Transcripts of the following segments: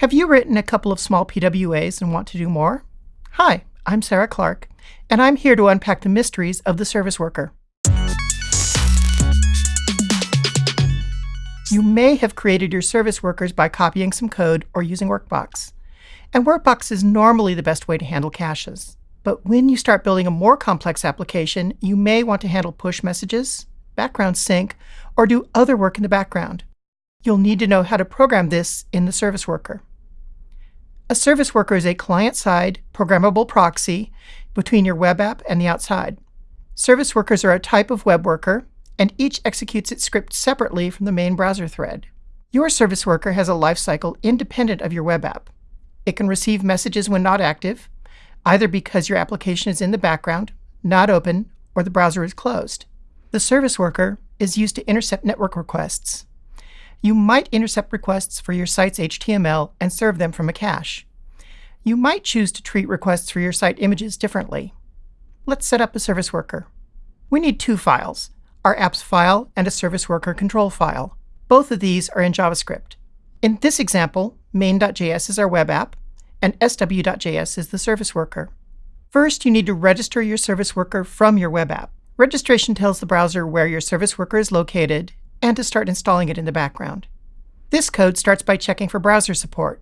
Have you written a couple of small PWAs and want to do more? Hi, I'm Sarah Clark, and I'm here to unpack the mysteries of the service worker. You may have created your service workers by copying some code or using Workbox. And Workbox is normally the best way to handle caches. But when you start building a more complex application, you may want to handle push messages, background sync, or do other work in the background. You'll need to know how to program this in the service worker. A service worker is a client-side programmable proxy between your web app and the outside. Service workers are a type of web worker, and each executes its script separately from the main browser thread. Your service worker has a lifecycle independent of your web app. It can receive messages when not active, either because your application is in the background, not open, or the browser is closed. The service worker is used to intercept network requests, you might intercept requests for your site's HTML and serve them from a cache. You might choose to treat requests for your site images differently. Let's set up a service worker. We need two files, our apps file and a service worker control file. Both of these are in JavaScript. In this example, main.js is our web app, and sw.js is the service worker. First, you need to register your service worker from your web app. Registration tells the browser where your service worker is located and to start installing it in the background. This code starts by checking for browser support.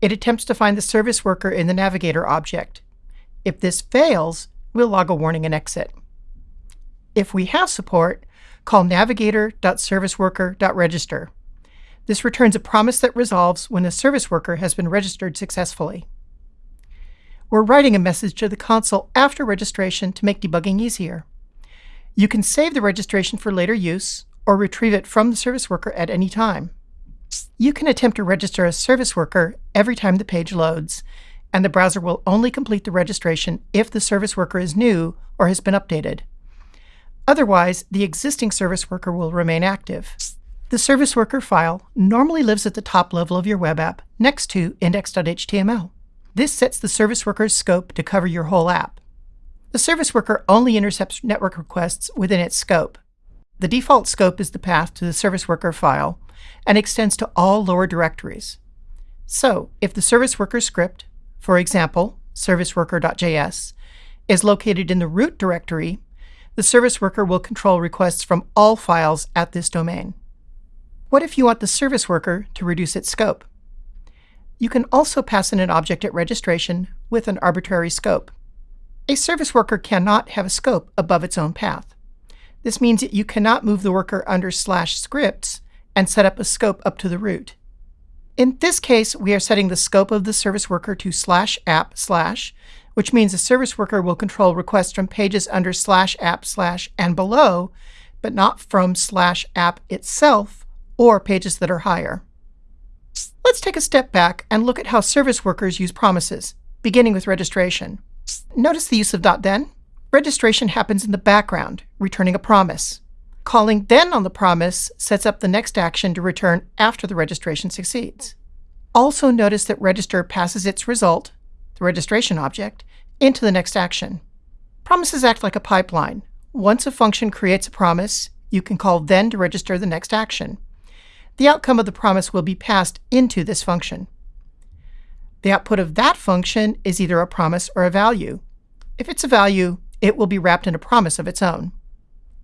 It attempts to find the service worker in the Navigator object. If this fails, we'll log a warning and exit. If we have support, call navigator.serviceworker.register. This returns a promise that resolves when the service worker has been registered successfully. We're writing a message to the console after registration to make debugging easier. You can save the registration for later use, or retrieve it from the service worker at any time. You can attempt to register a service worker every time the page loads, and the browser will only complete the registration if the service worker is new or has been updated. Otherwise, the existing service worker will remain active. The service worker file normally lives at the top level of your web app next to index.html. This sets the service worker's scope to cover your whole app. The service worker only intercepts network requests within its scope. The default scope is the path to the service worker file and extends to all lower directories. So if the service worker script, for example, serviceworker.js, is located in the root directory, the service worker will control requests from all files at this domain. What if you want the service worker to reduce its scope? You can also pass in an object at registration with an arbitrary scope. A service worker cannot have a scope above its own path. This means that you cannot move the worker under slash scripts and set up a scope up to the root. In this case, we are setting the scope of the service worker to slash app slash, which means the service worker will control requests from pages under slash app slash and below, but not from slash app itself or pages that are higher. Let's take a step back and look at how service workers use promises, beginning with registration. Notice the use of .then Registration happens in the background, returning a promise. Calling then on the promise sets up the next action to return after the registration succeeds. Also notice that register passes its result, the registration object, into the next action. Promises act like a pipeline. Once a function creates a promise, you can call then to register the next action. The outcome of the promise will be passed into this function. The output of that function is either a promise or a value. If it's a value, it will be wrapped in a promise of its own.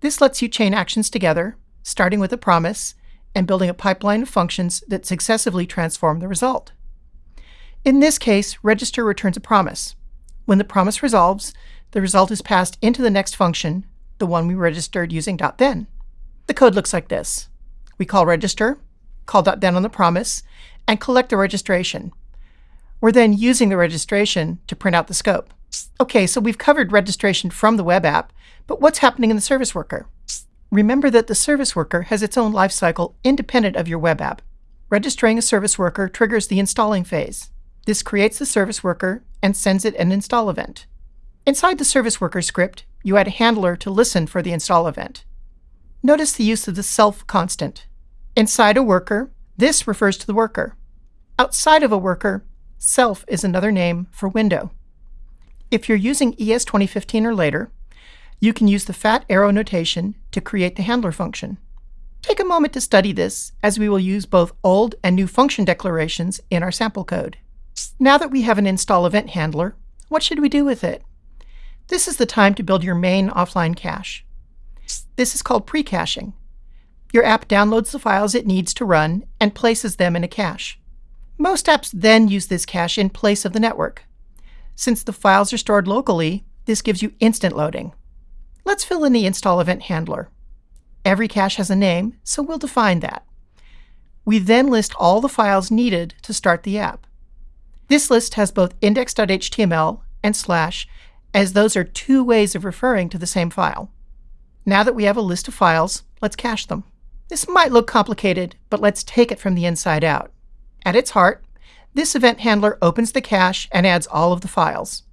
This lets you chain actions together, starting with a promise and building a pipeline of functions that successively transform the result. In this case, register returns a promise. When the promise resolves, the result is passed into the next function, the one we registered using .then. The code looks like this. We call register, call .then on the promise, and collect the registration. We're then using the registration to print out the scope. Okay, so we've covered registration from the web app, but what's happening in the service worker? Remember that the service worker has its own lifecycle independent of your web app. Registering a service worker triggers the installing phase. This creates the service worker and sends it an install event. Inside the service worker script, you add a handler to listen for the install event. Notice the use of the self constant. Inside a worker, this refers to the worker. Outside of a worker, self is another name for window. If you're using ES 2015 or later, you can use the fat arrow notation to create the handler function. Take a moment to study this, as we will use both old and new function declarations in our sample code. Now that we have an install event handler, what should we do with it? This is the time to build your main offline cache. This is called pre-caching. Your app downloads the files it needs to run and places them in a cache. Most apps then use this cache in place of the network. Since the files are stored locally, this gives you instant loading. Let's fill in the install event handler. Every cache has a name, so we'll define that. We then list all the files needed to start the app. This list has both index.html and slash, as those are two ways of referring to the same file. Now that we have a list of files, let's cache them. This might look complicated, but let's take it from the inside out. At its heart, this event handler opens the cache and adds all of the files.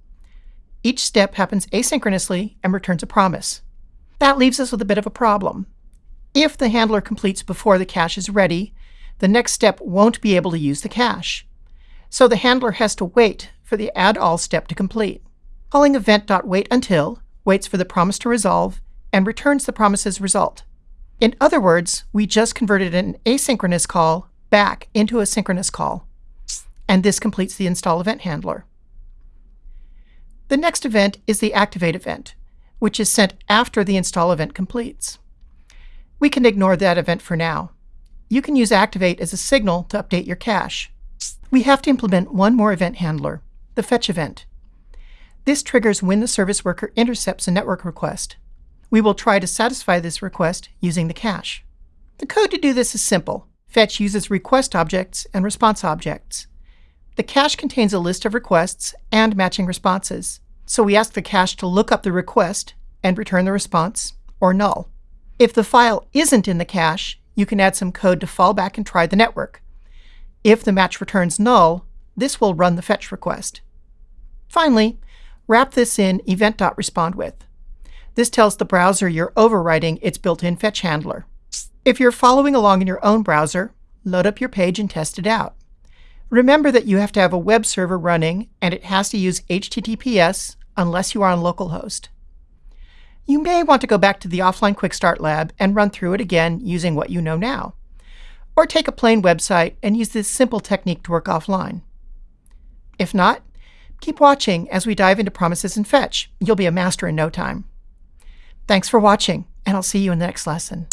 Each step happens asynchronously and returns a promise. That leaves us with a bit of a problem. If the handler completes before the cache is ready, the next step won't be able to use the cache. So the handler has to wait for the add all step to complete. Calling event.waitUntil waits for the promise to resolve and returns the promise's result. In other words, we just converted an asynchronous call back into a synchronous call. And this completes the install event handler. The next event is the activate event, which is sent after the install event completes. We can ignore that event for now. You can use Activate as a signal to update your cache. We have to implement one more event handler, the fetch event. This triggers when the service worker intercepts a network request. We will try to satisfy this request using the cache. The code to do this is simple. Fetch uses request objects and response objects. The cache contains a list of requests and matching responses. So we ask the cache to look up the request and return the response, or null. If the file isn't in the cache, you can add some code to fall back and try the network. If the match returns null, this will run the fetch request. Finally, wrap this in event.respondWith. This tells the browser you're overriding its built-in fetch handler. If you're following along in your own browser, load up your page and test it out. Remember that you have to have a web server running and it has to use HTTPS unless you are on localhost. You may want to go back to the offline Quick Start lab and run through it again using what you know now. Or take a plain website and use this simple technique to work offline. If not, keep watching as we dive into promises and fetch. You'll be a master in no time. Thanks for watching, and I'll see you in the next lesson.